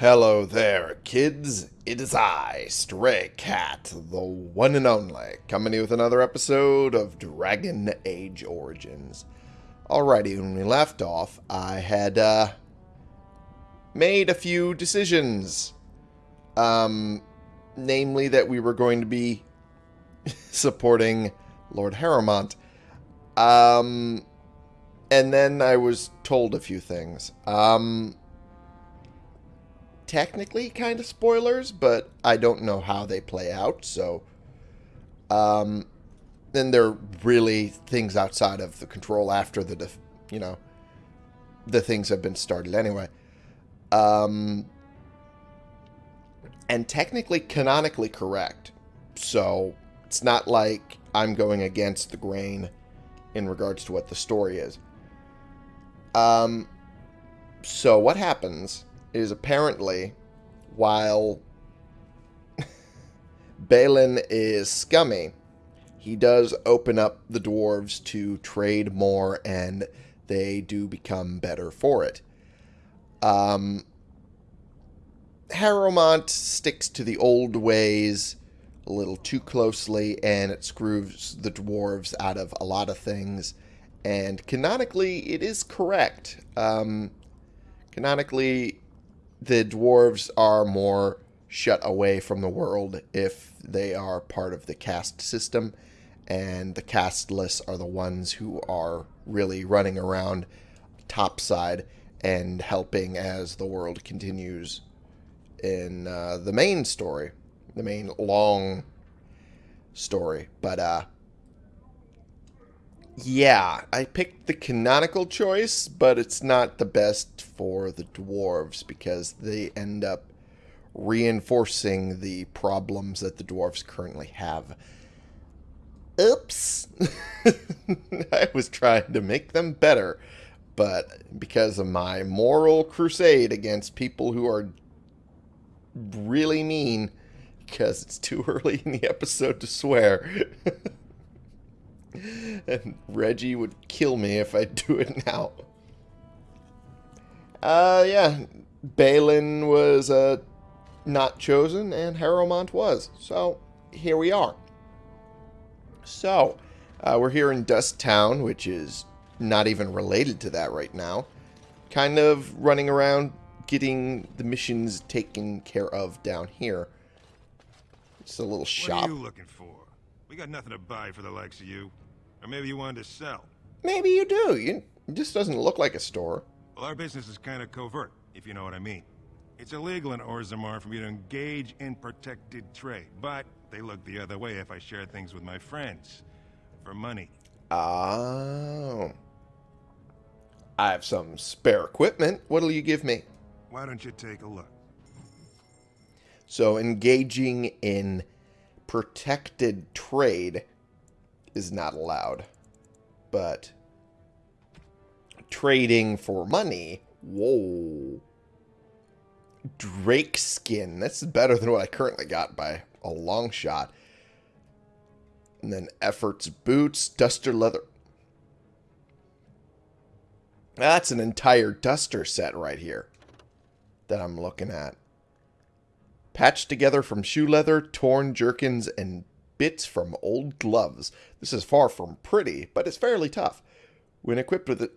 Hello there, kids. It is I, Stray Cat, the one and only, coming with another episode of Dragon Age Origins. Alrighty, when we left off, I had, uh, made a few decisions. Um, namely that we were going to be supporting Lord Harrowmont. Um, and then I was told a few things. Um, technically kind of spoilers, but I don't know how they play out, so... Um, then there are really things outside of the control after the, you know, the things have been started anyway. Um, and technically canonically correct. So it's not like I'm going against the grain in regards to what the story is. Um, so what happens is apparently while Bhelen is scummy, he does open up the dwarves to trade more and they do become better for it. Um, Harrowmont sticks to the old ways a little too closely and it screws the dwarves out of a lot of things. And canonically, it is correct. Um, canonically, the dwarves are more shut away from the world if they are part of the caste system, and the casteless are the ones who are really running around topside and helping as the world continues in uh, the main story, the main long story. But uh, yeah, I picked the canonical choice, but it's not the best for the dwarves because they end up reinforcing the problems that the dwarves currently have. Oops. I was trying to make them better, but because of my moral crusade against people who are really mean, because it's too early in the episode to swear. and Reggie would kill me if I do it now. Uh, yeah, Bhelen was uh, not chosen, and Harrowmont was. So, here we are. So, uh, we're here in Dust Town, which is not even related to that right now. Kind of running around getting the missions taken care of down here. It's a little shop. What are you looking for? We got nothing to buy for the likes of you. Or maybe you wanted to sell. Maybe you do. You, it just doesn't look like a store. Well, our business is kind of covert, if you know what I mean. It's illegal in Orzammar for me to engage in protected trade, but they look the other way if I share things with my friends. For money. Oh. I have some spare equipment. What'll you give me? Why don't you take a look? So engaging in protected trade is not allowed. But trading for money, whoa. Drake skin. That's better than what I currently got by a long shot. And then efforts boots, duster leather. That's an entire duster set right here that I'm looking at. Patched together from shoe leather, torn jerkins, and bits from old gloves. This is far from pretty, but it's fairly tough. When equipped with it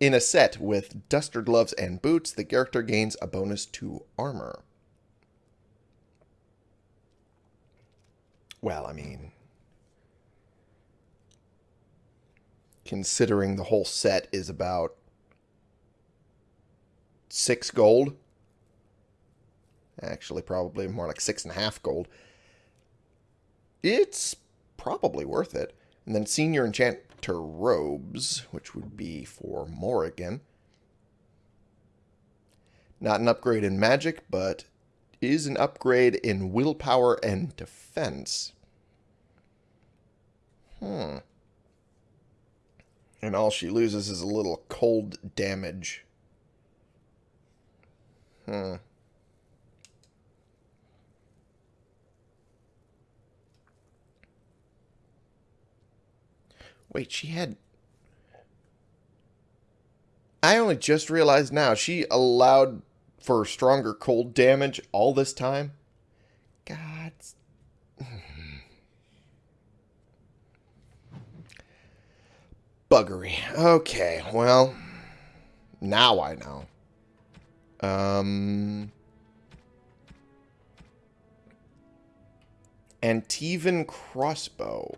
in a set with duster gloves and boots, the character gains a bonus to armor. Well, I mean, considering the whole set is about six gold, actually probably more like six and a half gold, it's probably worth it. And then Senior Enchanter Robes, which would be for Morrigan. Not an upgrade in magic, but is an upgrade in willpower and defense. Hmm. And all she loses is a little cold damage. Hmm. Wait, she had... I only just realized now. She allowed for stronger cold damage all this time? God. Buggery. Okay, well, now I know. Um, Antivan crossbow.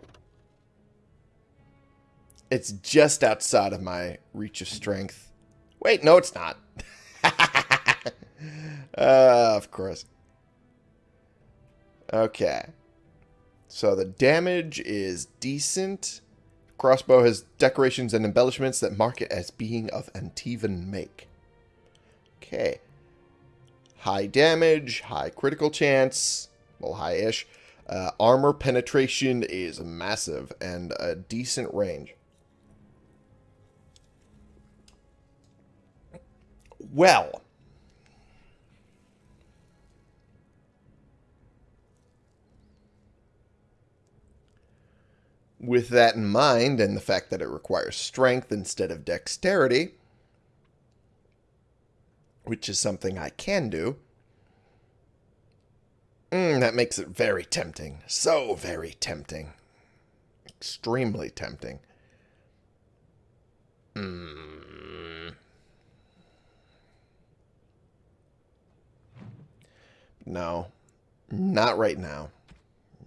It's just outside of my reach of strength. Wait, no, it's not. uh, of course. Okay. So the damage is decent. Crossbow has decorations and embellishments that mark it as being of Antivan make. Okay. High damage, high critical chance, well, high-ish. Uh, armor penetration is massive and a decent range. Well. With that in mind, and the fact that it requires strength instead of dexterity, which is something I can do, mm, that makes it very tempting. So very tempting. Extremely tempting. Hmm. No. Not right now.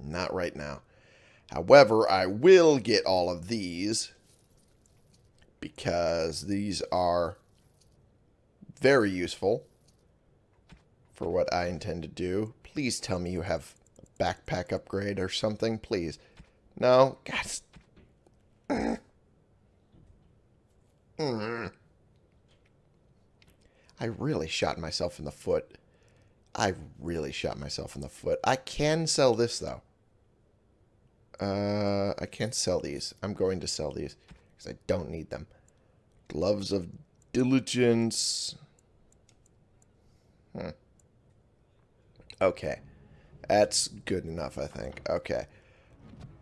Not right now. However, I will get all of these because these are very useful for what I intend to do. Please tell me you have a backpack upgrade or something, please. No? God. Mm-hmm. I really shot myself in the foot. I really shot myself in the foot. I can sell this, though. Uh, I can't sell these. I'm going to sell these because I don't need them. Gloves of diligence. Hmm. Okay. That's good enough, I think. Okay.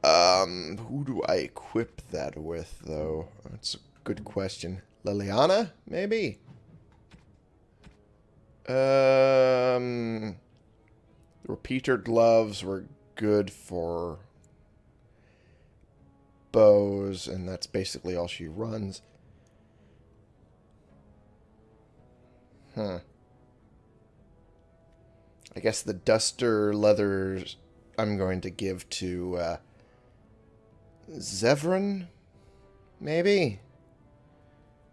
Um, who do I equip that with, though? That's a good question. Leliana, maybe? Um, repeater gloves were good for bows, and that's basically all she runs. Huh. I guess the duster leathers I'm going to give to uh, Zevran, maybe?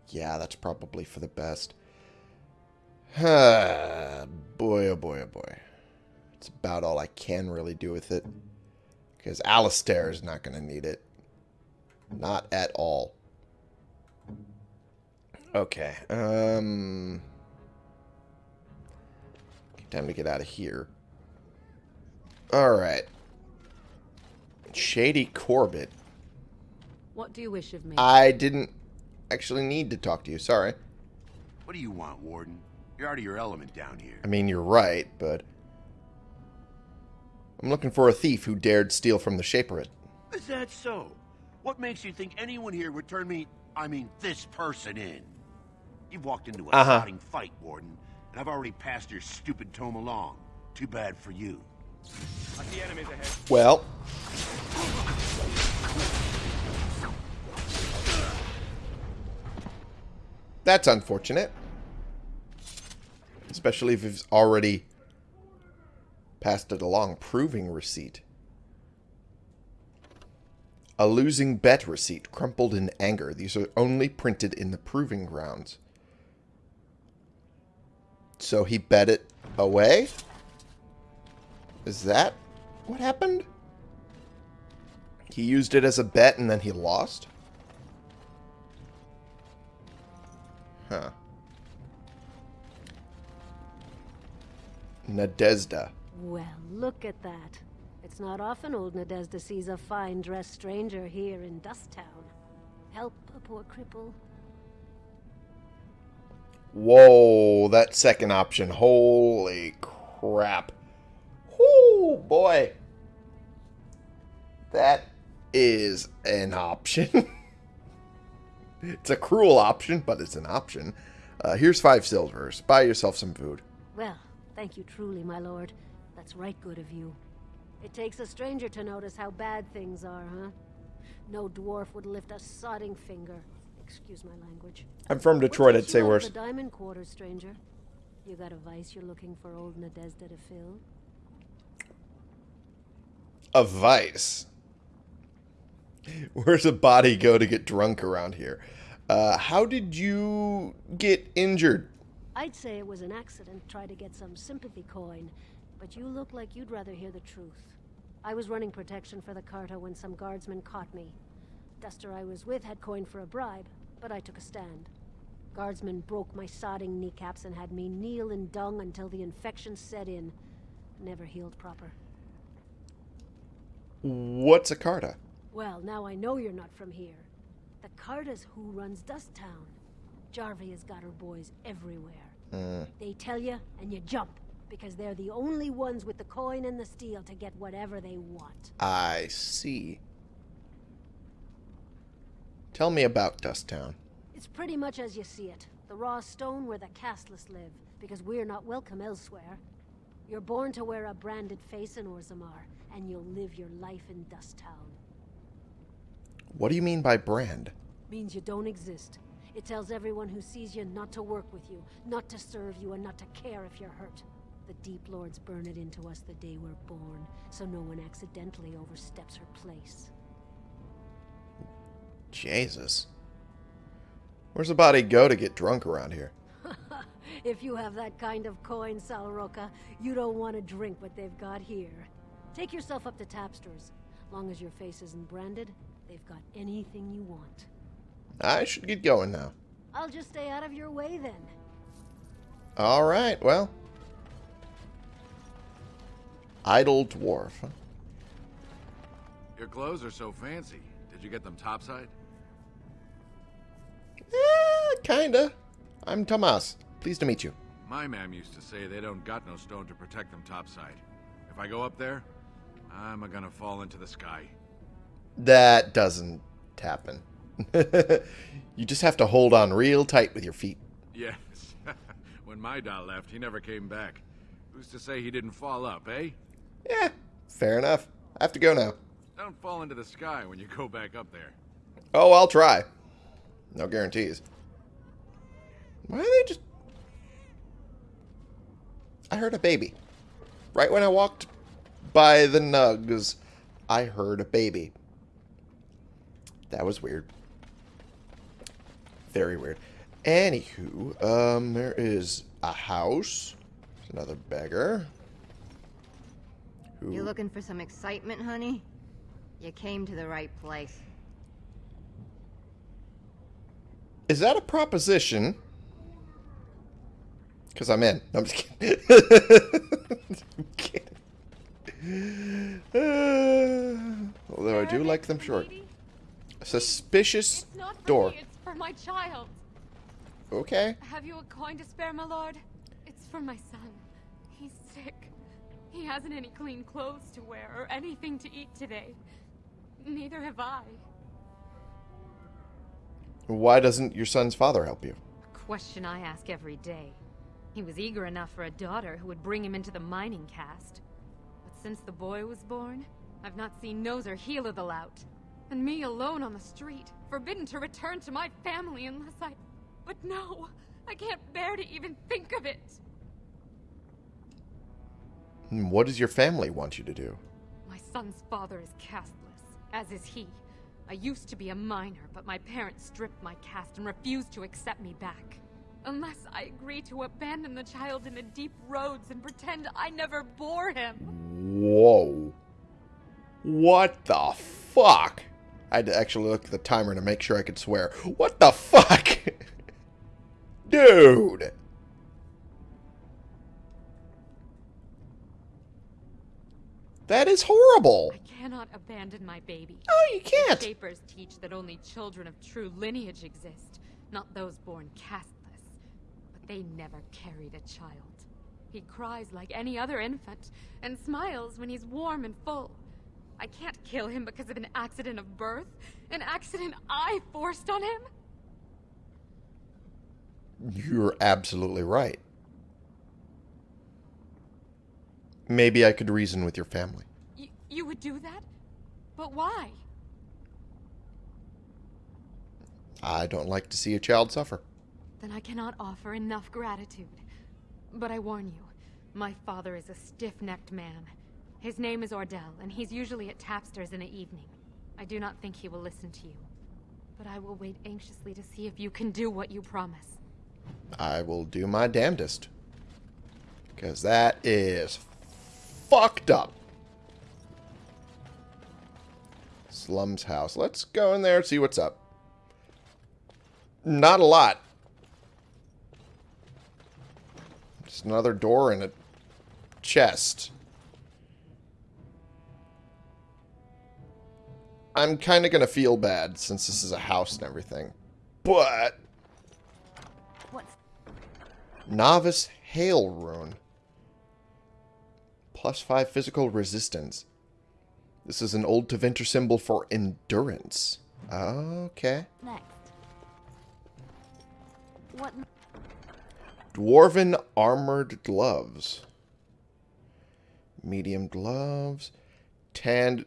Yeah, that's probably for the best. boy, oh boy, oh boy. It's about all I can really do with it. Because Alistair is not going to need it. Not at all. Okay. Um... Time to get out of here. Alright. Shady Corbett. What do you wish of me? I didn't actually need to talk to you. Sorry. What do you want, Warden? You're out of your element down here. I mean, you're right, but... I'm looking for a thief who dared steal from the Shaperate. Is that so? What makes you think anyone here would turn me, I mean, this person in? You've walked into a uh -huh. fight, Warden, and I've already passed your stupid tome along. Too bad for you. I see enemies ahead. Well. That's unfortunate. Especially if he's already passed it along. Proving receipt. A losing bet receipt, crumpled in anger. These are only printed in the proving grounds. So he bet it away? Is that what happened? He used it as a bet and then he lost? Huh. Nadezda. Well, look at that. It's not often old Nadezda sees a fine-dressed stranger here in Dusttown. Help a poor cripple. Whoa, that second option. Holy crap. Whoo, boy. That is an option. it's a cruel option, but it's an option. Uh, here's five silvers. Buy yourself some food. Well, thank you truly, my lord. That's right good of you. It takes a stranger to notice how bad things are, huh? No dwarf would lift a sodding finger. Excuse my language. I'm from Detroit, I'd say worse. The diamond quarter, stranger. You got a vice you're looking for old Nadezda to fill? A vice. Where's a body go to get drunk around here? Uh, how did you get injured? I'd say it was an accident, try to get some sympathy coin, but you look like you'd rather hear the truth. I was running protection for the Carta when some guardsmen caught me. Duster I was with had coin for a bribe, but I took a stand. Guardsmen broke my sodding kneecaps and had me kneel in dung until the infection set in. Never healed proper. What's a Carta? Well, now I know you're not from here. The Carta's who runs Dust Town. Jarvia has got her boys everywhere. Uh. They tell you, and you jump, because they're the only ones with the coin and the steel to get whatever they want. I see. Tell me about Dust Town. It's pretty much as you see it. The raw stone where the casteless live, because we're not welcome elsewhere. You're born to wear a branded face in Orzammar, and you'll live your life in Dust Town. What do you mean by brand? means you don't exist. It tells everyone who sees you not to work with you, not to serve you, and not to care if you're hurt. The Deep Lords burn it into us the day we're born, so no one accidentally oversteps her place. Jesus. Where's a body go to get drunk around here? If you have that kind of coin, Salroka, you don't want to drink what they've got here. Take yourself up to Tapster's. Long as your face isn't branded, they've got anything you want. I should get going now. I'll just stay out of your way then. All right, well. Idle dwarf. huh? Your clothes are so fancy. Did you get them topside? Eh, kinda. I'm Tomas. Pleased to meet you. My mam used to say they don't got no stone to protect them topside. If I go up there, I'm a gonna fall into the sky. That doesn't happen. you just have to hold on real tight with your feet. Yes. when my doll left, he never came back. Who's to say he didn't fall up, eh? Yeah, fair enough. I have to go now. Don't fall into the sky when you go back up there. Oh, I'll try. No guarantees. Why are they just. I heard a baby. Right when I walked by the nugs, I heard a baby. That was weird. Very weird. Anywho, um, there is a house. There's another beggar. Who... You looking for some excitement, honey? You came to the right place. Is that a proposition? Because I'm in. No, I'm just kidding. I'm kidding. Uh, although I do like them short. Suspicious It's not for door. For my child. Okay. Have you a coin to spare, my lord? It's for my son. He's sick. He hasn't any clean clothes to wear or anything to eat today. Neither have I. Why doesn't your son's father help you? A question I ask every day. He was eager enough for a daughter who would bring him into the mining caste. But since the boy was born, I've not seen nose or heel of the lout. And me alone on the street, forbidden to return to my family unless I... But no! I can't bear to even think of it! Hmm, What does your family want you to do? My son's father is castless, as is he. I used to be a miner, but my parents stripped my caste and refused to accept me back. Unless I agree to abandon the child in the deep roads and pretend I never bore him. Whoa. What the fuck? I had to actually look at the timer to make sure I could swear. What the fuck? Dude. That is horrible. I cannot abandon my baby. Oh, you can't. Shapers teach that only children of true lineage exist, not those born castless. But they never carried a child. He cries like any other infant, and smiles when he's warm and full. I can't kill him because of an accident of birth, an accident I forced on him. You're absolutely right. Maybe I could reason with your family. Y you would do that? But why? I don't like to see a child suffer. Then I cannot offer enough gratitude. But I warn you, my father is a stiff-necked man. His name is Ordell, and he's usually at Tapster's in the evening. I do not think he will listen to you. But I will wait anxiously to see if you can do what you promise. I will do my damnedest. Because that is fucked up. Slum's house. Let's go in there and see what's up. Not a lot. Just another door and a chest. I'm kind of going to feel bad since this is a house and everything. But... What's... Novice Hail Rune. Plus 5 physical resistance. This is an old Tevinter symbol for endurance. Okay. next? What... Dwarven armored gloves. Medium gloves. Tanned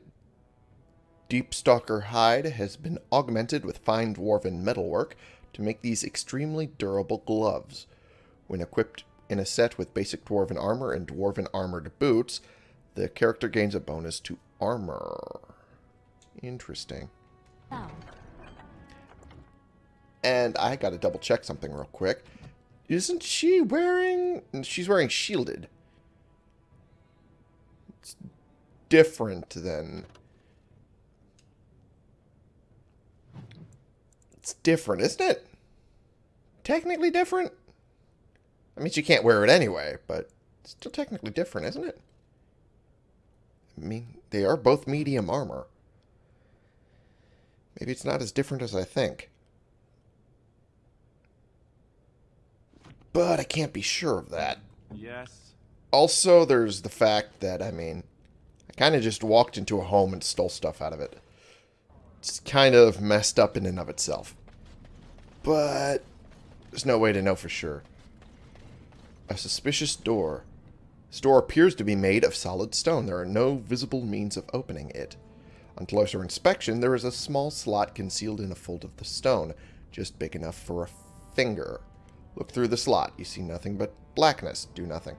Deepstalker hide has been augmented with fine dwarven metalwork to make these extremely durable gloves. When equipped in a set with basic dwarven armor and dwarven armored boots, the character gains a bonus to armor. Interesting. Now? And I gotta double check something real quick. Isn't she wearing... She's wearing shielded. It's different than... It's different, isn't it? Technically different? I mean, she can't wear it anyway, but it's still technically different, isn't it? I mean, they are both medium armor. Maybe it's not as different as I think. But I can't be sure of that. Yes. Also, there's the fact that, I mean, I kind of just walked into a home and stole stuff out of it. It's kind of messed up in and of itself. But there's no way to know for sure. A suspicious door. This door appears to be made of solid stone. There are no visible means of opening it. On closer inspection, there is a small slot concealed in a fold of the stone, just big enough for a finger. Look through the slot. You see nothing but blackness. Do nothing.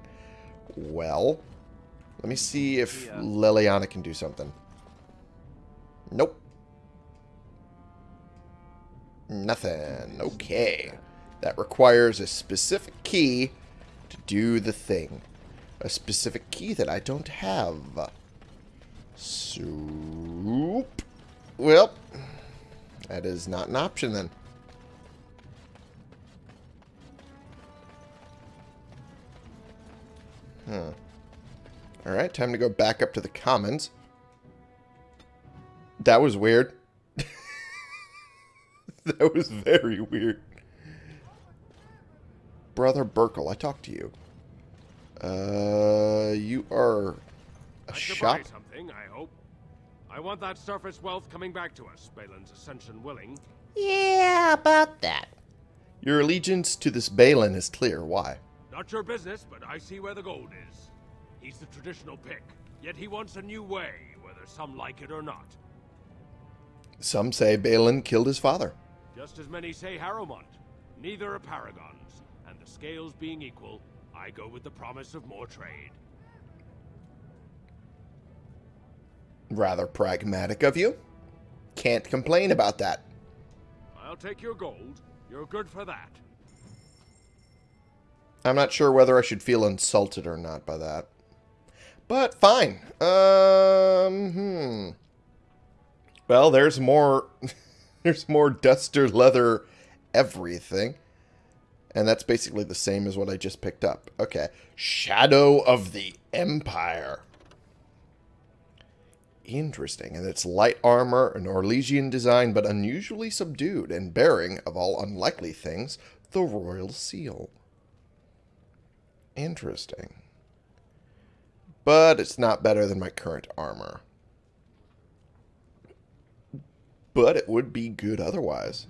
Well, let me see if Yeah. Leliana can do something. Nope. Nothing. Okay. That requires a specific key to do the thing. A specific key that I don't have. Soup. Well, that is not an option then. Hmm. Alright, time to go back up to the commons. That was weird. that was very weird. Brother Burkel, I talked to you. Uh, you are a I should shop. buy something, I hope. I want that surface wealth coming back to us, Bhelen's ascension willing. Yeah, about that. Your allegiance to this Bhelen is clear. Why? Not your business, but I see where the gold is. He's the traditional pick, yet he wants a new way, whether some like it or not. Some say Bhelen killed his father. Just as many say Harrowmont. Neither are paragons, and the scales being equal, I go with the promise of more trade. Rather pragmatic of you. Can't complain about that. I'll take your gold. You're good for that. I'm not sure whether I should feel insulted or not by that. But fine. Um, hmm. Well, there's more there's more duster leather everything. And that's basically the same as what I just picked up. Okay. Shadow of the Empire. Interesting. And it's light armor, an Orlesian design, but unusually subdued, and bearing, of all unlikely things, the royal seal. Interesting. But it's not better than my current armor. But it would be good otherwise.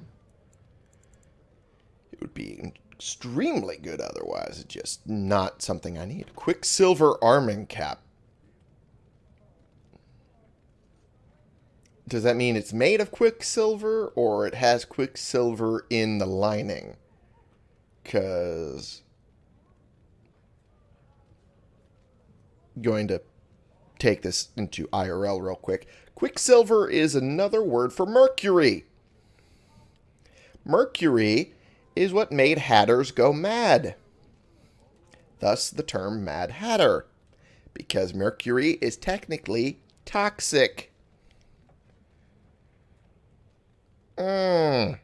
It would be extremely good otherwise. It's just not something I need. Quicksilver arming cap. Does that mean it's made of quicksilver or it has quicksilver in the lining? Because going to take this into IRL real quick. Quicksilver is another word for mercury. Mercury is what made hatters go mad. Thus the term Mad Hatter, because mercury is technically toxic. Mm.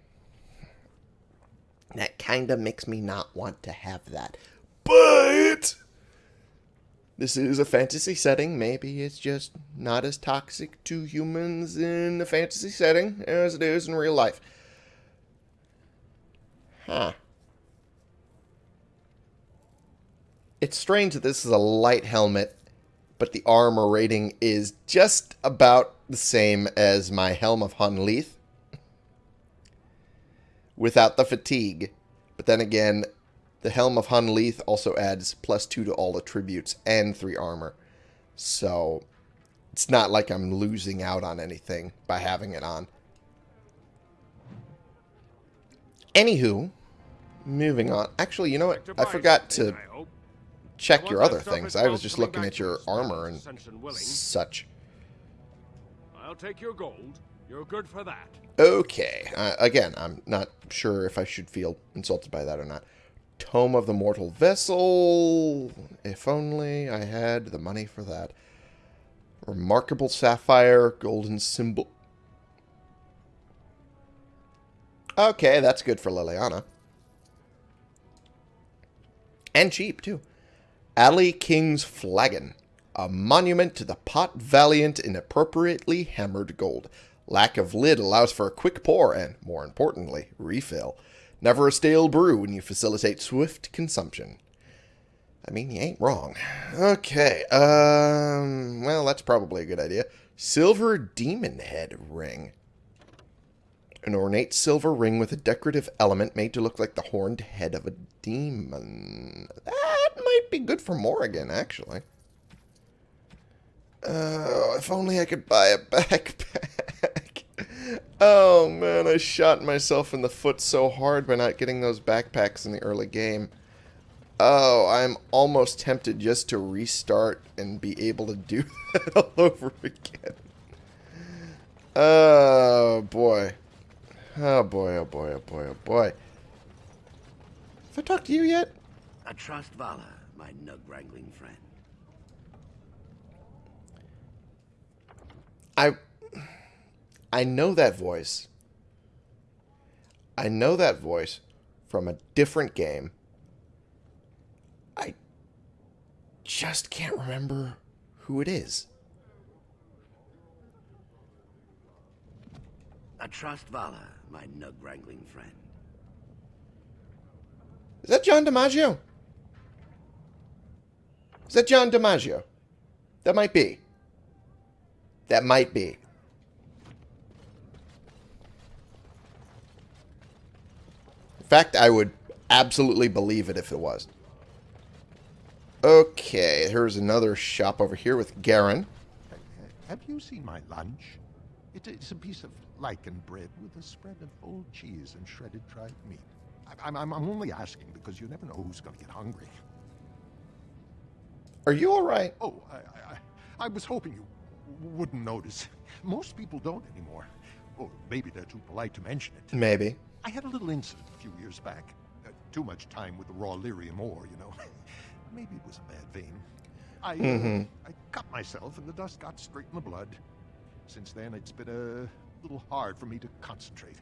That kind of makes me not want to have that. But this is a fantasy setting. Maybe it's just not as toxic to humans in a fantasy setting as it is in real life. Huh. It's strange that this is a light helmet, but the armor rating is just about the same as my Helm of Honnleath without the fatigue. But then again, the Helm of Honnleath also adds plus two to all attributes and three armor. So it's not like I'm losing out on anything by having it on. Anywho, moving on. Actually, you know what? I forgot to check your other things. I was just looking at your armor and such. I'll take your gold. You're good for that. Okay. Uh, again, I'm not sure if I should feel insulted by that or not. Tome of the Mortal Vessel. If only I had the money for that. Remarkable Sapphire. Golden Symbol. Okay, that's good for Leliana. And cheap, too. Alley King's Flagon. A monument to the pot valiant in appropriately hammered gold. Lack of lid allows for a quick pour and, more importantly, refill. Never a stale brew when you facilitate swift consumption. I mean, you ain't wrong. Okay, um, well, that's probably a good idea. Silver Demon Head Ring. An ornate silver ring with a decorative element made to look like the horned head of a demon. That might be good for Morrigan, actually. Oh, if only I could buy a backpack. Oh, man, I shot myself in the foot so hard by not getting those backpacks in the early game. Oh, I'm almost tempted just to restart and be able to do that all over again. Oh, boy. Oh boy, oh boy, oh boy, oh boy. Have I talked to you yet? I trust Vala, my nug-wrangling friend. I... I know that voice. I know that voice from a different game. I just can't remember who it is. I trust Vala, my nug-wrangling friend. Is that John DiMaggio? Is that John DiMaggio? That might be. That might be. In fact, I would absolutely believe it if it was. Okay, here's another shop over here with Garin. Have you seen my lunch? It, it's a piece of lichen bread with a spread of old cheese and shredded dried meat. I, I'm, I'm only asking because you never know who's going to get hungry. Are you all right? Oh, I, I, I was hoping you wouldn't notice. Most people don't anymore. Or maybe they're too polite to mention it. Maybe. I had a little incident a few years back. Uh, too much time with the raw lyrium ore, you know. maybe it was a bad vein. I, uh, I cut myself and the dust got straight in the blood. Since then, it's been a little hard for me to concentrate.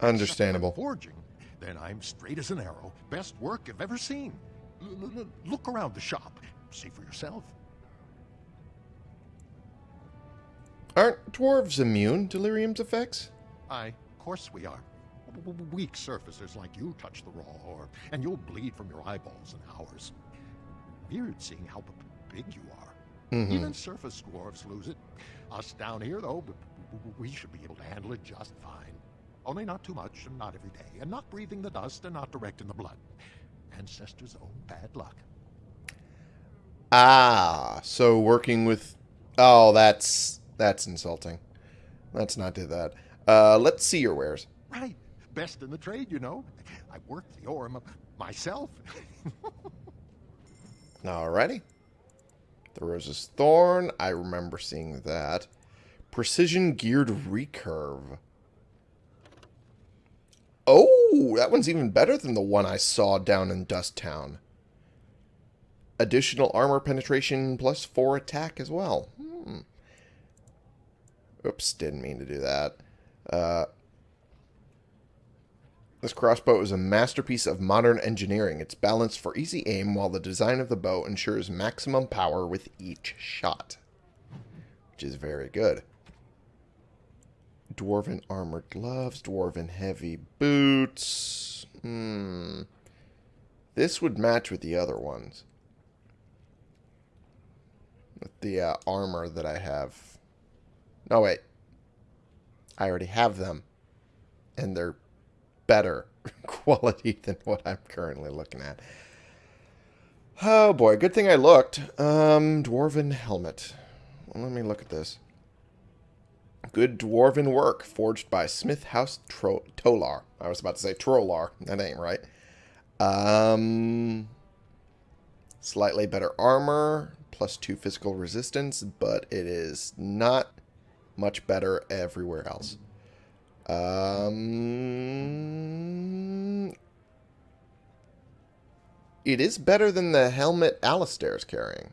Understandable. Forging, then I'm straight as an arrow. Best work I've ever seen. L look around the shop. See for yourself. Aren't dwarves immune to lyrium's effects? Aye, of course we are. Weak surfacers like you touch the raw ore, and you'll bleed from your eyeballs in hours. Weird seeing how big you are. Mm -hmm. Even surface dwarves lose it. Us down here, though, we should be able to handle it just fine. Only not too much and not every day, and not breathing the dust and not direct in the blood. Ancestors' own bad luck. Ah, so working with... Oh, that's... That's insulting. Let's not do that. Uh, let's see your wares. Right. Best in the trade, you know. I worked the ore myself. Alrighty. The Rose's Thorn. I remember seeing that. Precision Geared Recurve. Oh, that one's even better than the one I saw down in Dust Town. Additional armor penetration plus 4 attack as well. Hmm. Oops, didn't mean to do that. Uh, this crossbow is a masterpiece of modern engineering. It's balanced for easy aim while the design of the bow ensures maximum power with each shot. Which is very good. Dwarven armored gloves, dwarven heavy boots. Hmm. This would match with the other ones. With the uh, armor that I have. No, wait. I already have them. And they're better quality than what I'm currently looking at. Oh boy, good thing I looked. Um, dwarven helmet. Well, let me look at this. Good dwarven work, forged by Smith House Tro Tolar. I was about to say Trollar. That ain't right. Um, slightly better armor, plus two physical resistance, but it is not much better everywhere else. Um, it is better than the helmet Alistair's carrying.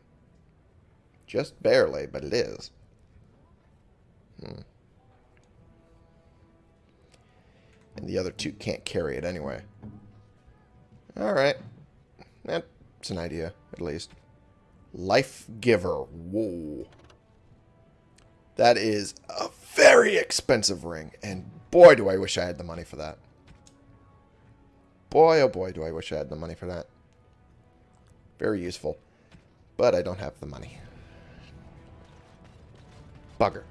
Just barely, but it is. Hmm. And the other two can't carry it anyway. Alright. That's an idea, at least. Life Giver. Whoa. That is a very expensive ring. And boy, do I wish I had the money for that. Boy, oh boy, do I wish I had the money for that. Very useful. But I don't have the money. Bugger.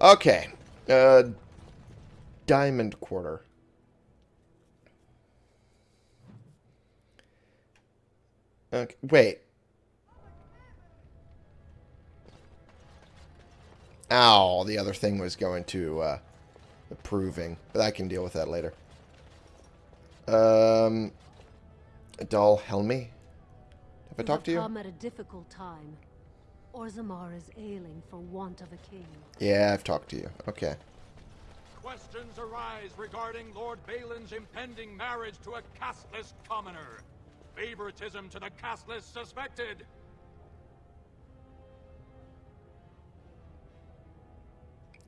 Okay. Uh, diamond quarter. Okay, wait. Ow, the other thing was going to uh, approving, but I can deal with that later. Um, Dal Helmi, have I talked to you? come at a difficult time. Orzammar is ailing for want of a king. Yeah, I've talked to you. Okay. Questions arise regarding Lord Bhelen's impending marriage to a castless commoner. Favoritism to the castless suspected.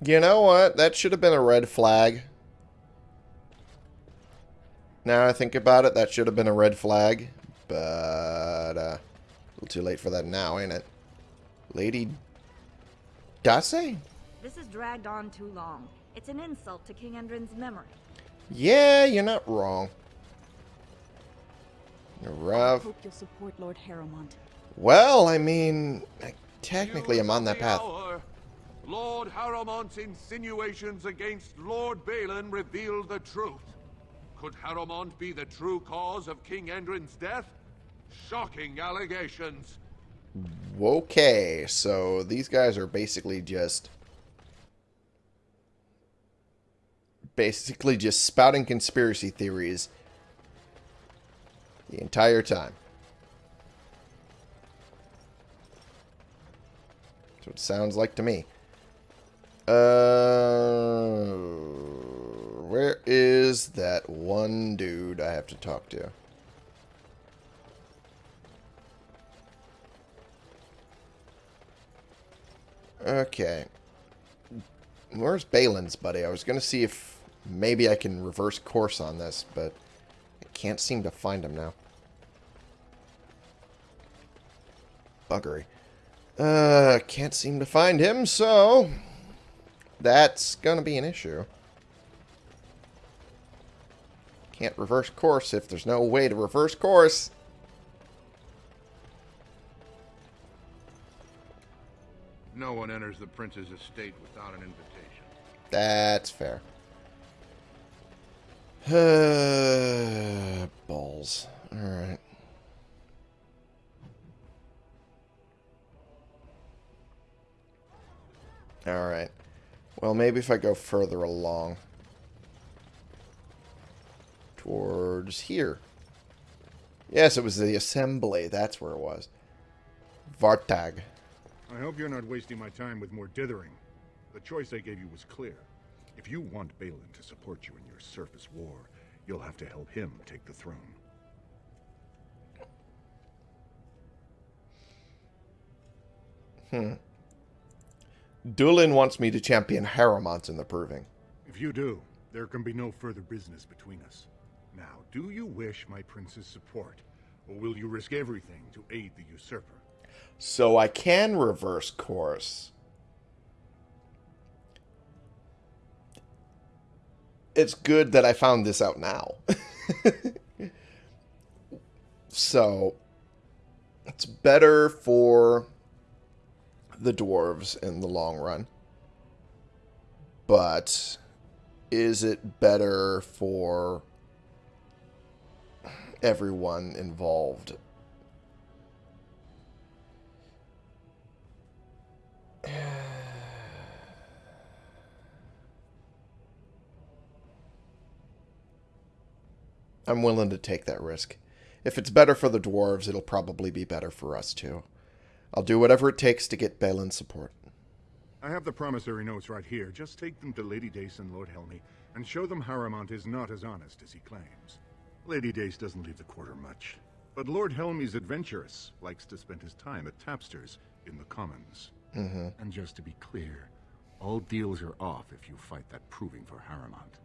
You know what? That should have been a red flag. Now I think about it, that should have been a red flag. But, uh, a little too late for that now, ain't it? Lady Dace? This has dragged on too long. It's an insult to King Endrin's memory. Yeah, you're not wrong. You're I hope you'll support Lord Harrowmont. Well, I mean, I technically I'm on that The path. Lord Harrowmont's insinuations against Lord Bhelen reveal the truth. Could Harrowmont be the true cause of King Endrin's death? Shocking allegations. Okay, so these guys are basically just basically just spouting conspiracy theories the entire time. That's what it sounds like to me. Uh, where is that one dude I have to talk to? Okay. Where's Bhelen's buddy? I was going to see if maybe I can reverse course on this, but I can't seem to find him now. Buggery. Uh, can't seem to find him, so that's going to be an issue. Can't reverse course if there's no way to reverse course. No one enters the prince's estate without an invitation. That's fair. Balls. Alright. Alright. Well, maybe if I go further along. Towards here. Yes, it was the assembly. That's where it was. Vartag. I hope you're not wasting my time with more dithering. The choice I gave you was clear. If you want Bhelen to support you in your surface war, you'll have to help him take the throne. Hmm. Dulin wants me to champion Harrowmont in the Proving. If you do, there can be no further business between us. Now, do you wish my prince's support, or will you risk everything to aid the usurper? So I can reverse course. It's good that I found this out now. so, it's better for the dwarves in the long run. But is it better for everyone involved? I'm willing to take that risk. If it's better for the dwarves, it'll probably be better for us too. I'll do whatever it takes to get Bhelen's support. I have the promissory notes right here. Just take them to Lady Dace and Lord Helmi, and show them Harrowmont is not as honest as he claims. Lady Dace doesn't leave the quarter much, but Lord Helmi's adventurous, likes to spend his time at Tapster's in the Commons. Mm -hmm. And just to be clear, all deals are off if you fight that proving for Harrowmont.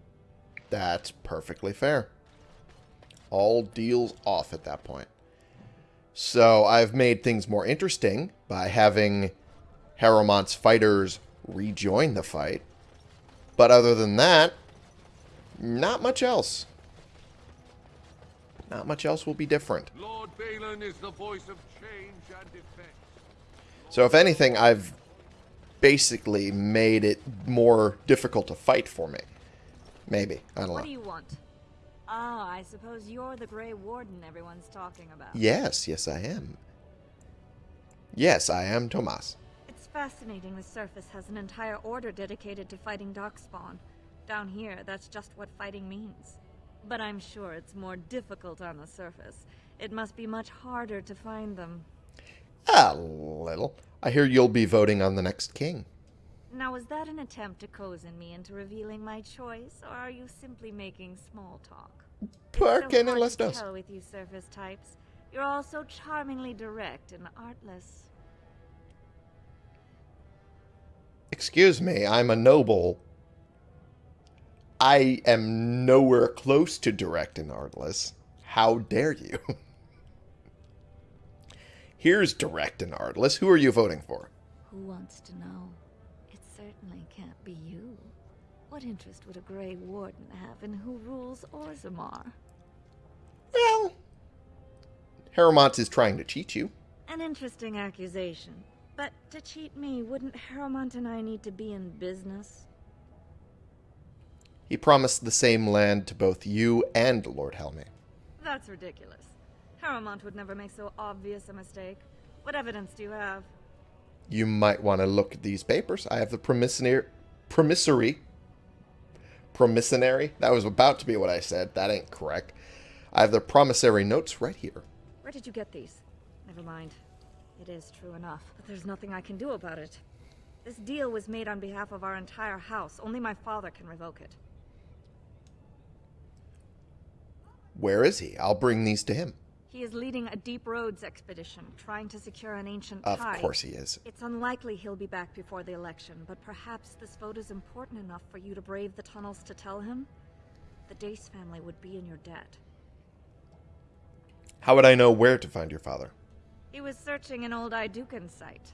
That's perfectly fair. All deals off at that point. So I've made things more interesting by having Harrowmont's fighters rejoin the fight. But other than that, not much else. Not much else will be different. Lord Bhelen is the voice of change and defense. So if anything, I've basically made it more difficult to fight for me. Maybe. I don't know. What do you want? Ah, I suppose you're the Grey Warden everyone's talking about. Yes, yes I am. Yes, I am Tomas. It's fascinating the surface has an entire order dedicated to fighting Darkspawn. Down here, that's just what fighting means. But I'm sure it's more difficult on the surface. It must be much harder to find them. A little. I hear you'll be voting on the next king. Now, was that an attempt to cozen me into revealing my choice, or are you simply making small talk? ¿Por qué no las dos? Tell with you surface types. You're all so charmingly direct and artless. Excuse me, I'm a noble. I am nowhere close to direct and artless. How dare you? Here's direct and artless. Who are you voting for? Who wants to know? What interest would a Grey Warden have in who rules Orzammar? Well, Harrowmont is trying to cheat you. An interesting accusation. But to cheat me, wouldn't Harrowmont and I need to be in business? He promised the same land to both you and Lord Helmi. That's ridiculous. Harrowmont would never make so obvious a mistake. What evidence do you have? You might want to look at these papers. I have the promissory... Promissory... Promissory? That was about to be what I said. That ain't correct. I have the promissory notes right here. Where did you get these? Never mind. It is true enough, but there's nothing I can do about it. This deal was made on behalf of our entire house. Only my father can revoke it. Where is he? I'll bring these to him. He is leading a deep roads expedition, trying to secure an ancient Of tide. course he is. It's unlikely he'll be back before the election, but perhaps this vote is important enough for you to brave the tunnels to tell him? The Dace family would be in your debt. How would I know where to find your father? He was searching an old Aeducan site.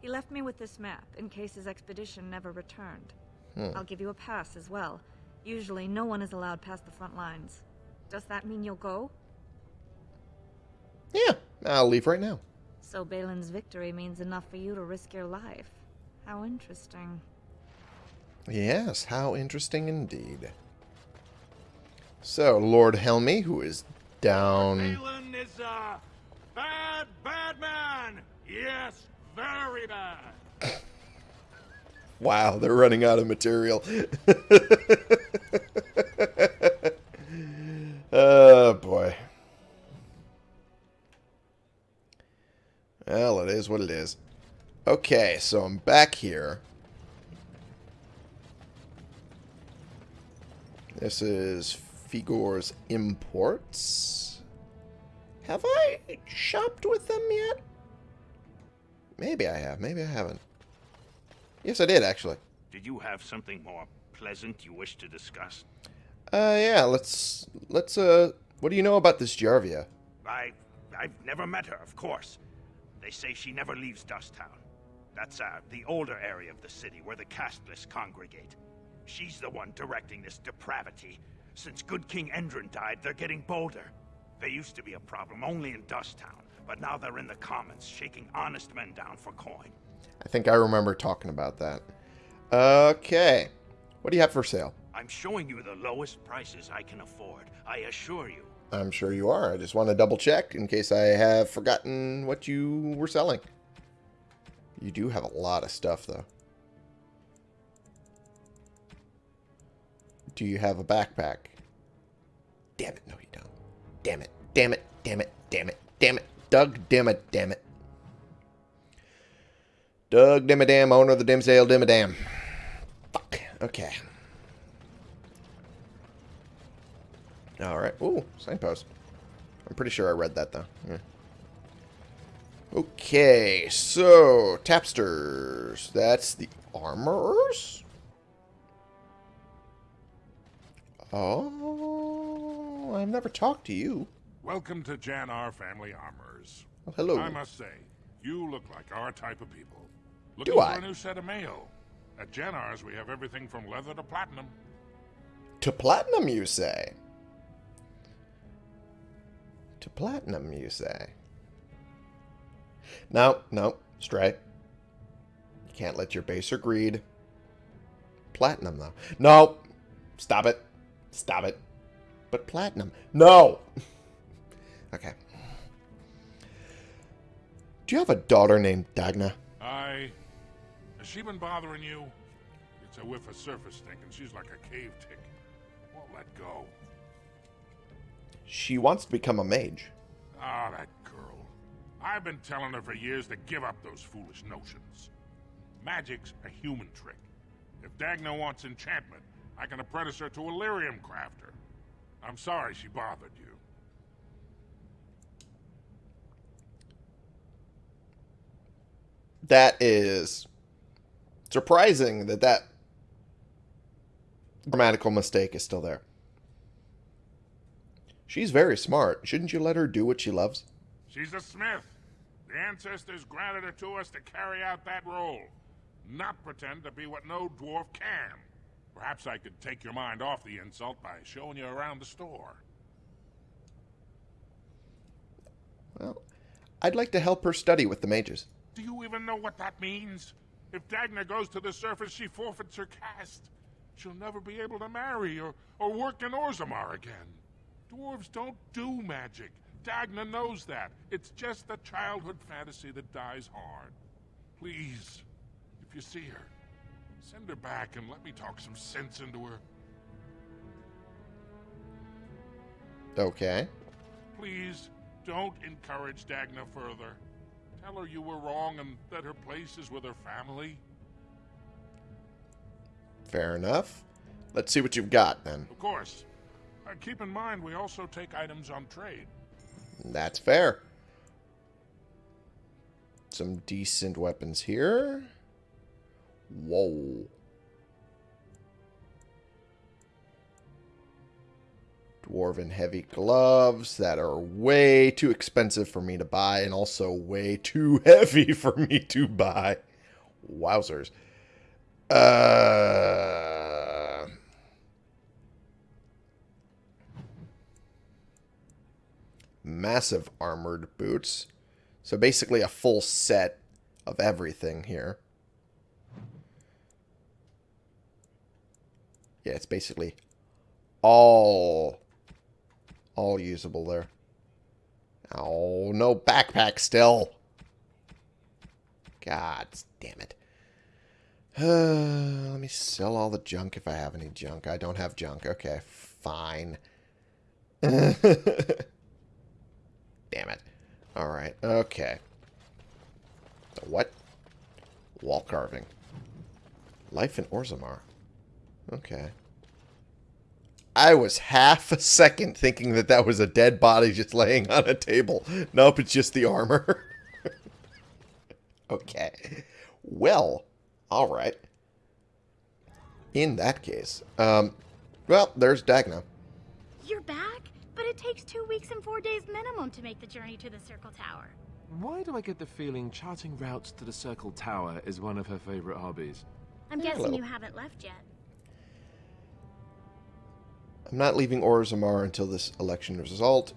He left me with this map, in case his expedition never returned. Hmm. I'll give you a pass as well. Usually, no one is allowed past the front lines. Does that mean you'll go? Yeah, I'll leave right now. So Bhelen's victory means enough for you to risk your life. How interesting. Yes, how interesting indeed. So, Lord Helmi, who is down... Bhelen is a bad, bad man. Yes, very bad. Wow, they're running out of material. oh, Well, it is what it is. Okay, so I'm back here. This is Figor's Imports. Have I shopped with them yet? Maybe I have. Maybe I haven't. Yes, I did, actually. Did you have something more pleasant you wish to discuss? Uh, yeah, let's... Let's, uh... What do you know about this Jarvia? I... I've never met her, of course. They say she never leaves Dusttown. That's, uh, the older area of the city where the castless congregate. She's the one directing this depravity. Since good King Endrin died, they're getting bolder. They used to be a problem only in Dusttown, but now they're in the commons, shaking honest men down for coin. I think I remember talking about that. Okay. What do you have for sale? I'm showing you the lowest prices I can afford, I assure you. I'm sure you are. I just want to double check in case I have forgotten what you were selling. You do have a lot of stuff, though. Do you have a backpack? Damn it, no you don't. Damn it, damn it, damn it, damn it, damn it. Doug, damn it, damn it. Doug Dimmadome, owner of the Dimmsdale Dimmadome. Fuck. Okay. Alright. Ooh, signpost. I'm pretty sure I read that, though. Yeah. Okay, so, tapsters. That's the armorers? Oh, I've never talked to you. Welcome to Janar Family Armorers. Oh, hello. I must say, you look like our type of people. Looking Do for I? a new set of mail. At Janar's, we have everything from leather to platinum. To platinum, you say? To platinum, you say? No, no, straight. You can't let your baser greed. Platinum, though. No! Stop it. Stop it. But platinum. No! okay. Do you have a daughter named Dagna? I... Has she been bothering you? It's a whiff of surface stink, and she's like a cave tick. Won't let go. She wants to become a mage. Ah, that girl. I've been telling her for years to give up those foolish notions. Magic's a human trick. If Dagna wants enchantment, I can apprentice her to a lyrium crafter. I'm sorry she bothered you. That is surprising that that grammatical mistake is still there. She's very smart. Shouldn't you let her do what she loves? She's a smith. The ancestors granted her to us to carry out that role. Not pretend to be what no dwarf can. Perhaps I could take your mind off the insult by showing you around the store. Well, I'd like to help her study with the mages. Do you even know what that means? If Dagna goes to the surface, she forfeits her caste. She'll never be able to marry or, or work in Orzammar again. Dwarves don't do magic. Dagna knows that. It's just a childhood fantasy that dies hard. Please, if you see her, send her back and let me talk some sense into her. Okay. Please, don't encourage Dagna further. Tell her you were wrong and that her place is with her family. Fair enough. Let's see what you've got then. Of course. Uh, keep in mind, we also take items on trade. That's fair. Some decent weapons here. Whoa. Dwarven heavy gloves that are way too expensive for me to buy and also way too heavy for me to buy. Wowzers. Uh... Massive armored boots. So basically a full set of everything here. Yeah, it's basically all all usable there. Oh, no backpack still. God damn it. Uh, let me sell all the junk if I have any junk. I don't have junk. Okay, fine. damn it. Alright, okay. What? Wall carving. Life in Orzammar. Okay. I was half a second thinking that that was a dead body just laying on a table. Nope, it's just the armor. okay. Well, alright. In that case. Um, well, there's Dagna. You're back? But it takes two weeks and four days minimum to make the journey to the Circle Tower. Why do I get the feeling charting routes to the Circle Tower is one of her favorite hobbies? I'm guessing you haven't left yet. I'm not leaving Orzammar until this election is resolved.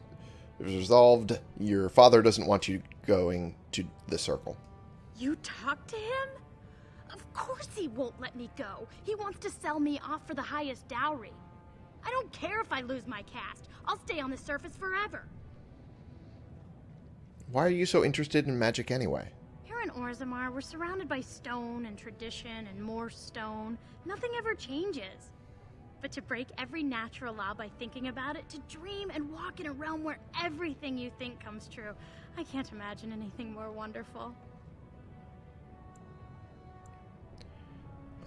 Is resolved. Your father doesn't want you going to the circle. You talked to him? Of course he won't let me go. He wants to sell me off for the highest dowry. I don't care if I lose my caste. I'll stay on the surface forever. Why are you so interested in magic anyway? Here in Orzammar, we're surrounded by stone and tradition and more stone. Nothing ever changes. But to break every natural law by thinking about it, to dream and walk in a realm where everything you think comes true, I can't imagine anything more wonderful.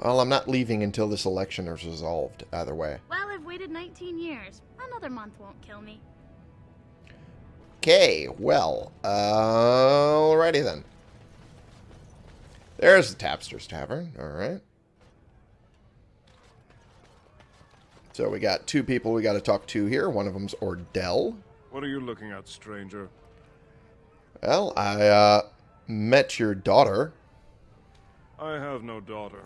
Well, I'm not leaving until this election is resolved, either way. Well, I've waited 19 years. Another month won't kill me. Okay, well, uh, alrighty then. There's the Tapster's Tavern, alright. So we got two people we got to talk to here. One of them's Ordell. What are you looking at, stranger? Well, I, uh, met your daughter. I have no daughter.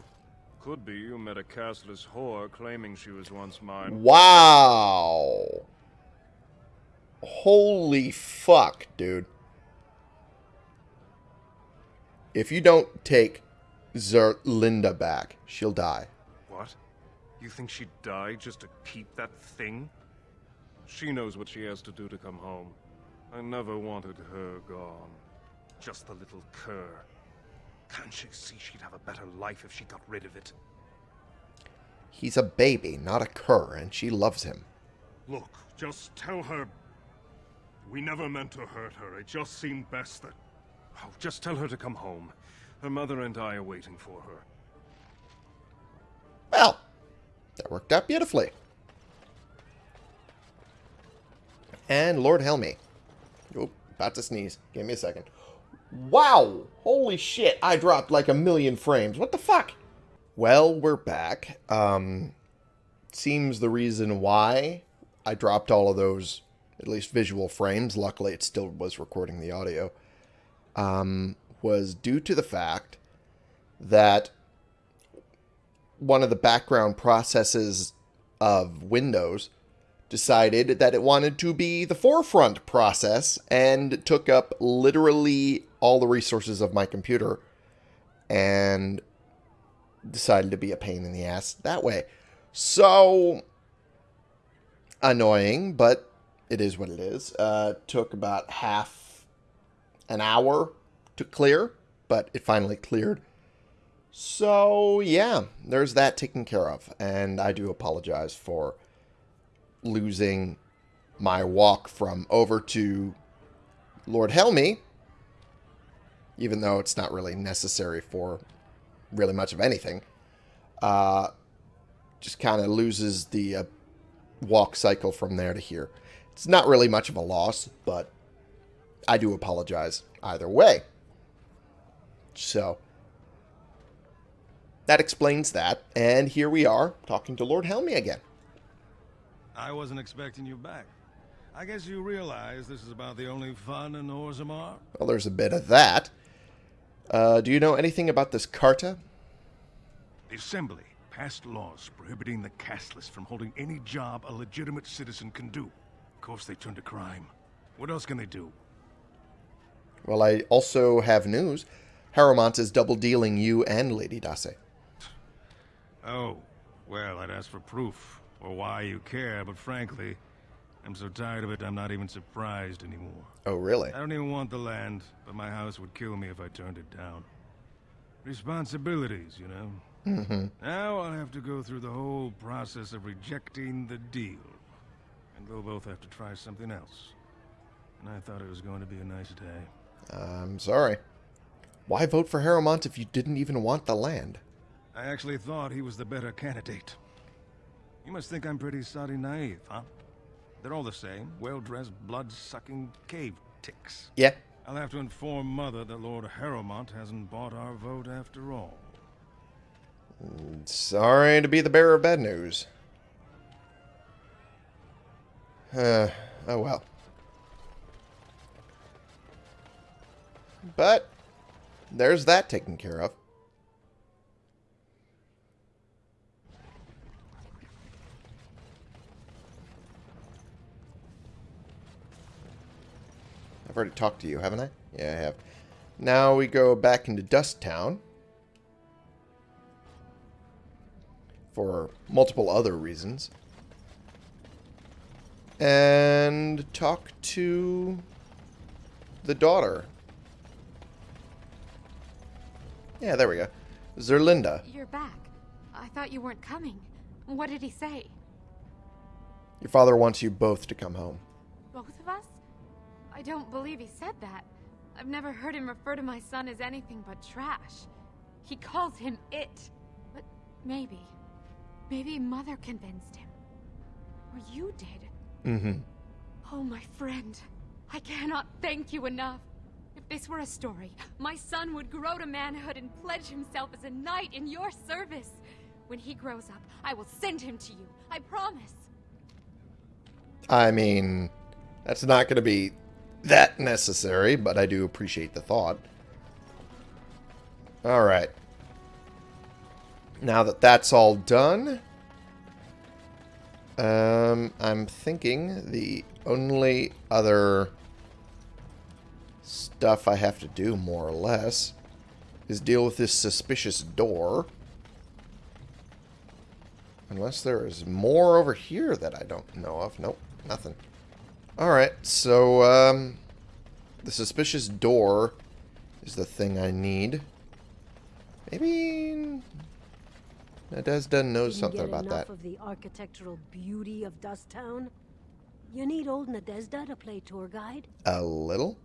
Could be you met a castless whore claiming she was once mine. Wow. Holy fuck, dude. If you don't take Zerlinda back, she'll die. What? You think she'd die just to keep that thing? She knows what she has to do to come home. I never wanted her gone. Just the little cur. Can't she see she'd have a better life if she got rid of it? He's a baby, not a cur, and she loves him. Look, just tell her... We never meant to hurt her. It just seemed best that... Oh, just tell her to come home. Her mother and I are waiting for her. Well, that worked out beautifully. And Lord Helmi. Oop, about to sneeze. Give me a second. Wow! Holy shit, I dropped like a million frames. What the fuck? Well, we're back. Um, seems the reason why I dropped all of those, at least visual frames, luckily it still was recording the audio, um, was due to the fact that one of the background processes of Windows decided that it wanted to be the forefront process and took up literally all the resources of my computer and decided to be a pain in the ass that way. So annoying, but it is what it is. Uh, took about half an hour to clear, but it finally cleared. So yeah, there's that taken care of, and I do apologize for losing my walk from over to Lord Helmi, even though it's not really necessary for really much of anything, uh, just kind of loses the uh, walk cycle from there to here. It's not really much of a loss, but I do apologize either way. So, that explains that, and here we are, talking to Lord Helmi again. I wasn't expecting you back. I guess you realize this is about the only fun in Orzammar? Well, there's a bit of that. Uh, do you know anything about this Carta? The Assembly passed laws prohibiting the casteless from holding any job a legitimate citizen can do. Of course, they turned to crime. What else can they do? Well, I also have news. Harrowmont is double dealing you and Lady Dace. Oh, well, I'd ask for proof, or why you care, but frankly, I'm so tired of it, I'm not even surprised anymore. Oh, really? I don't even want the land, but my house would kill me if I turned it down. Responsibilities, you know? Mm-hmm. Now I'll have to go through the whole process of rejecting the deal. And we'll both have to try something else. And I thought it was going to be a nice day. I'm sorry. Why vote for Harrowmont if you didn't even want the land? I actually thought he was the better candidate. You must think I'm pretty soddy naive, huh? They're all the same, well-dressed, blood-sucking cave ticks. Yeah. I'll have to inform Mother that Lord Harrowmont hasn't bought our vote after all. Sorry to be the bearer of bad news. Uh, oh well. But, there's that taken care of. I've already talked to you, haven't I? Yeah, I have. Now we go back into Dust Town. For multiple other reasons. And talk to the daughter. Yeah, there we go. Zerlinda. You're back. I thought you weren't coming. What did he say? Your father wants you both to come home. Both of us? I don't believe he said that. I've never heard him refer to my son as anything but trash. He calls him it. But maybe. Maybe Mother convinced him. Or you did. Mm-hmm. Oh, my friend. I cannot thank you enough. If this were a story, my son would grow to manhood and pledge himself as a knight in your service. When he grows up, I will send him to you. I promise. I mean, that's not going to be that necessary, but I do appreciate the thought. Alright. Now that that's all done, um, I'm thinking the only other stuff I have to do, more or less, is deal with this suspicious door. Unless there is more over here that I don't know of. Nope, nothing. Alright, so, um, the suspicious door is the thing I need. Maybe Nadezda knows something about enough that. of the architectural beauty of Dust Town? You need old Nadezda to play tour guide? A little?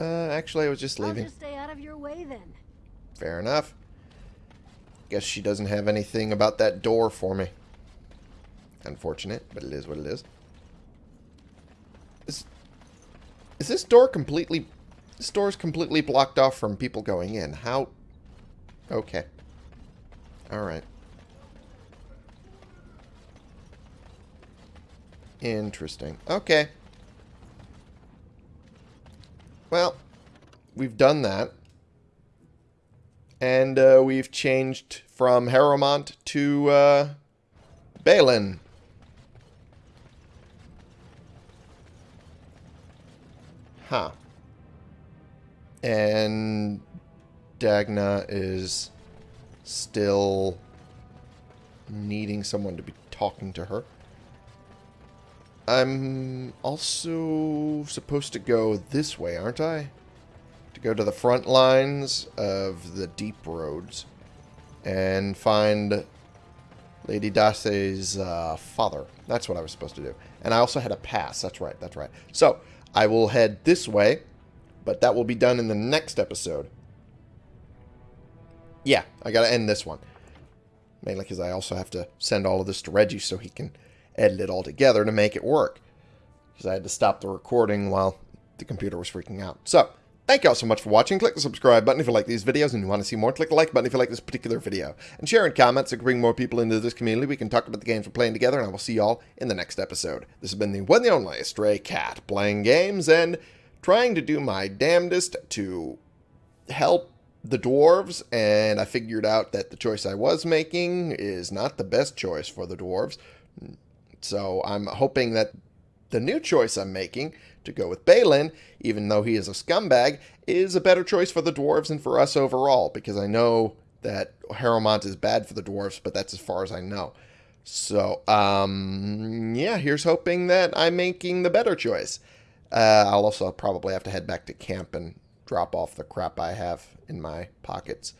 Uh, actually, I was just leaving. I'll just stay out of your way then. Fair enough. Guess she doesn't have anything about that door for me. Unfortunate, but it is what it. Is, is this door completely... This door is completely blocked off from people going in. How... Okay. Alright. Interesting. Okay. Well, we've done that. And uh, we've changed from Harrowmont to uh, Bhelen. Huh. And Dagna is still needing someone to be talking to her. I'm also supposed to go this way, aren't I? To go to the front lines of the deep roads and find Lady Dace's uh, father. That's what I was supposed to do. And I also had a pass. That's right. That's right. So I will head this way, but that will be done in the next episode. Yeah, I got to end this one. Mainly because I also have to send all of this to Reggie so he can edit it all together to make it work. Because I had to stop the recording while the computer was freaking out. So, thank you all so much for watching. Click the subscribe button if you like these videos and you want to see more. Click the like button if you like this particular video. And share in comments so we can bring more people into this community. We can talk about the games we're playing together, and I will see you all in the next episode. This has been the one and only Stray Cat, playing games and trying to do my damnedest to help the dwarves, and I figured out that the choice I was making is not the best choice for the dwarves. So I'm hoping that the new choice I'm making to go with Bhelen, even though he is a scumbag, is a better choice for the dwarves and for us overall, because I know that Harrowmont is bad for the dwarves, but that's as far as I know. So, um, yeah, here's hoping that I'm making the better choice. Uh, I'll also probably have to head back to camp and drop off the crap I have in my pockets.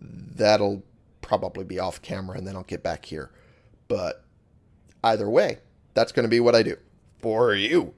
That'll probably be off camera and then I'll get back here. But either way, that's going to be what I do for you.